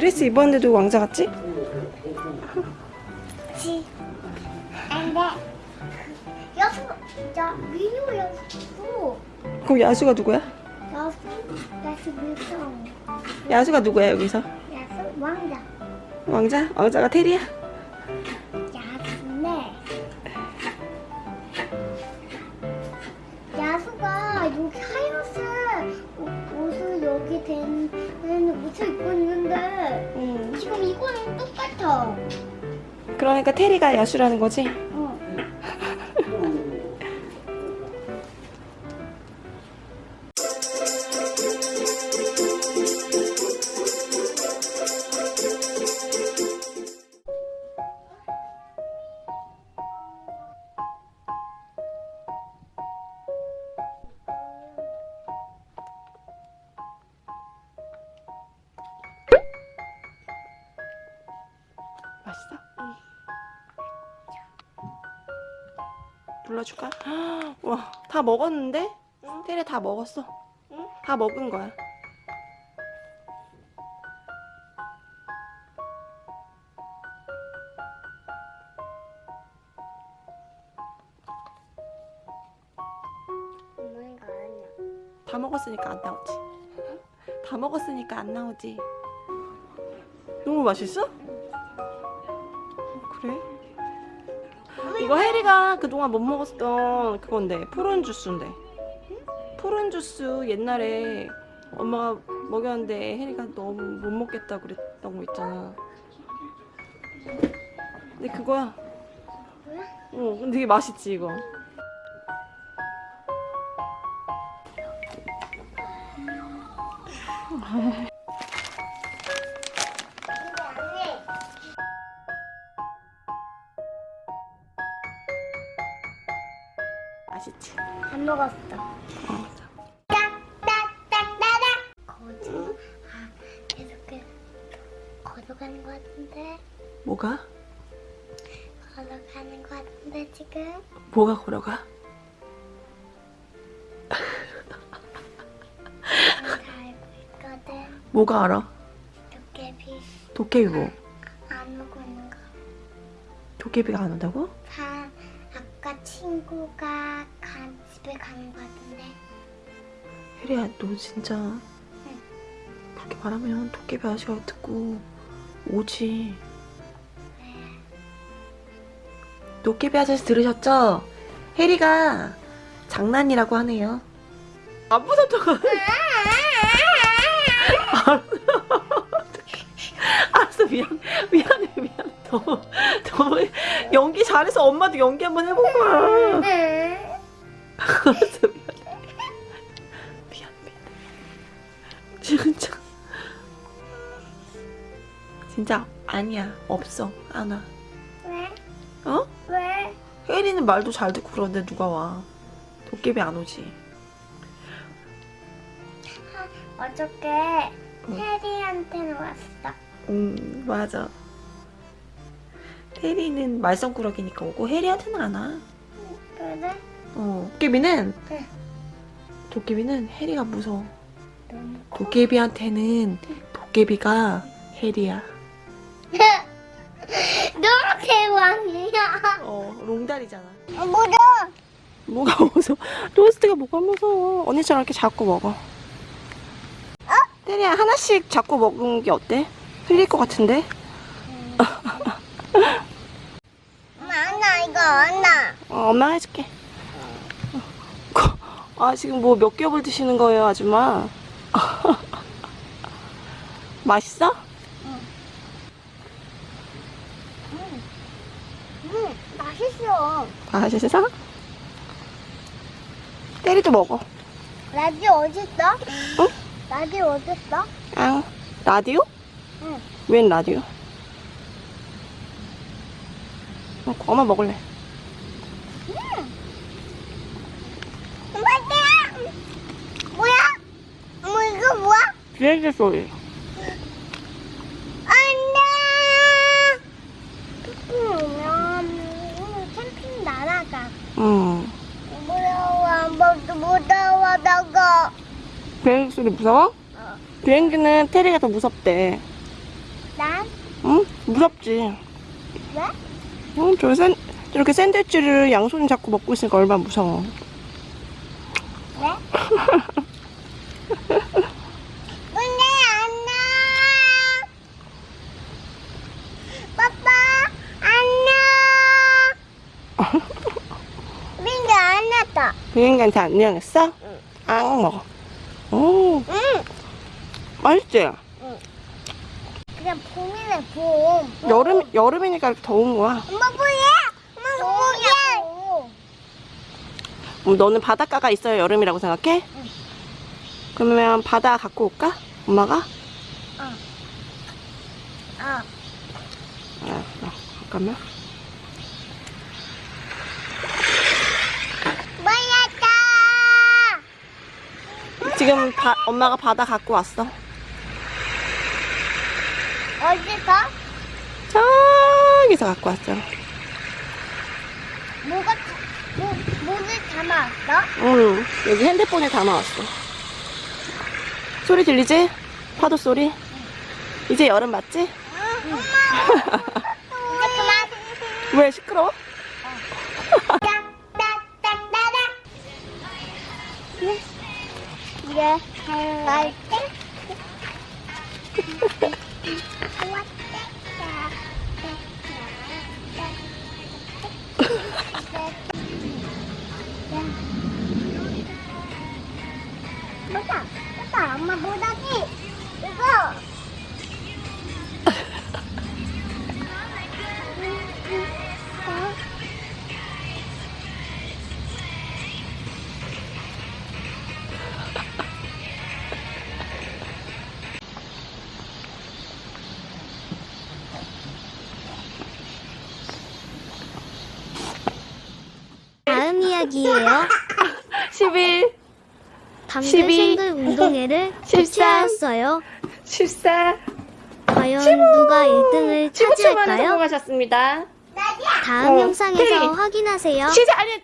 드레스 입었는데도 왕자 같지? 그 여수 저 민우 여수 그럼 야수가 누구야? 여수 여수 밀성 야수가 누구야 여기서? 여수 왕자 왕자? 왕자가 테리야? 똑같아. 그러니까 테리가 야수라는 거지? 불러줄까? 와, 다 먹었는데? 테리 다 먹었어. 다 먹은 거야. 다 먹었으니까 안 나오지. 다 먹었으니까 안 나오지. 너무 맛있어? 그래? 이거 혜리가 그동안 못 먹었던 그건데 푸른 주스인데. 푸른 주스 옛날에 엄마가 먹였는데 혜리가 너무 못 먹겠다 그랬던 거 있잖아. 근데 그거야? 어 근데 되게 맛있지 이거 맛있지? 안 먹었어. 거지. 아, 계속 그 걸어가는 것 같은데. 뭐가? 걸어가는 것 같은데 지금. 뭐가 걸어가? 뭐가 알아? 도깨비 도깨비 뭐? 안 오고 있는 거. 도깨비가 안 온다고? 다 아까 친구가 간 집에 가는 것 같은데. 혜리야 너 진짜 그렇게 말하면 도깨비 아저씨가 듣고 오지. 도깨비 아저씨 들으셨죠? 혜리가 장난이라고 하네요. 안 무섭다고 잘해서 엄마도 연기 한번 해본 거야 미안해 미안 미안 진짜 진짜 아니야 없어 안 와 왜? 어? 왜? 혜리는 말도 잘 듣고 그러는데 누가 와 도깨비 안 오지 어저께 응. 해리한테는 왔어. 음 맞아 혜리는 말썽꾸러기니까 오고 혜리한테는 안 와 그래? 어 도깨비는 응. 도깨비는 혜리가 무서워 도깨비한테는 도깨비가 혜리야 너무 대왕이야. 어 롱다리잖아 어, 뭐야? 뭐가 무서워? 로스트가 뭐가 무서워? 언니처럼 이렇게 자꾸 먹어. 테리야 하나씩 자꾸 먹은 게 어때? 흘릴 것 같은데? 엄마 안나 이거 안나. 어, 엄마가 해줄게. 아 지금 뭐 몇 겹을 드시는 거예요 아줌마? 맛있어? 응 맛있어. 맛있어? 테리도 먹어. 라디오 어디 있어? 응? 라디오 어디 있어? 아 라디오? 응. 웬 라디오? 어, 엄마 먹을래. 엄마야. 뭐야? 어머 이거 비행기 소리. 캠핑. 응. 무서워 너가. 비행기 소리 무서워? 비행기는 테리가 더 무섭대. 난 응? 무섭지? 왜? 응, 저 샌, 저렇게 샌드위치를 양손이 잡고 먹고 있으니까 얼마나 무서워. 왜? 근데 안녕. 빠빠 안녕. 민규 안 왔다. 비행기한테 안녕했어? 앙 먹어. 오, 응. 맛있지? 그냥 봄이네 봄. 여름, 여름이니까 더운 거야. 엄마 뭐야? 엄마 뭐야? 음, 너는 바닷가가 있어야 여름이라고 생각해? 그러면 바다 갖고 올까? 엄마가? 어. 알았어. 잠깐만. 뭐였다? 지금 바, 엄마가 바다 갖고 왔어. 어디서? 저기서 갖고 왔어. 뭐가 뭐 뭐를 담아왔어? 응, 여기 핸드폰에 담아왔어. 소리 들리지? 파도 소리? 이제 여름 맞지? 응. 엄마. 이제 그만. 왜 시끄러워? 딱 이제 갈 때. 뭐다? 뭐다? 엄마 이야기예요. 11, 방글 12, 생글 운동회를 13, 개최하였어요. 14, 과연 누가 1등을 15초 만에 차지할까요? 성공하셨습니다. 다음 어, 영상에서. 확인하세요. 시작! 아니,